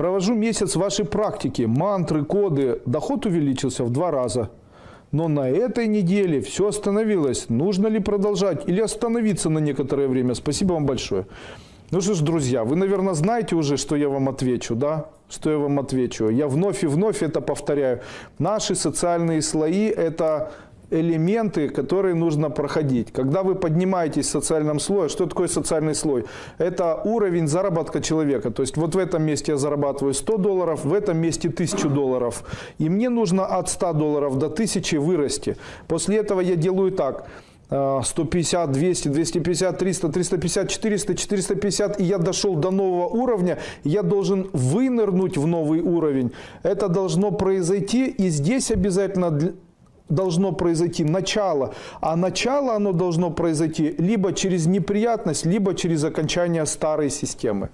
Провожу месяц вашей практики, мантры, коды. Доход увеличился в два раза. Но на этой неделе все остановилось. Нужно ли продолжать или остановиться на некоторое время? Спасибо вам большое. Ну что ж, друзья, вы, наверное, знаете уже, что я вам отвечу, да? Что я вам отвечу? Я вновь и вновь это повторяю. Наши социальные слои – это элементы, которые нужно проходить. Когда вы поднимаетесь в социальном слое, что такое социальный слой? Это уровень заработка человека. То есть вот в этом месте я зарабатываю 100 долларов, в этом месте 1000 долларов. И мне нужно от 100 долларов до 1000 вырасти. После этого я делаю так. 150, 200, 250, 300, 350, 400, 450, и я дошел до нового уровня, я должен вынырнуть в новый уровень. Это должно произойти, и здесь обязательно должно произойти начало, а начало оно должно произойти либо через неприятность, либо через окончание старой системы.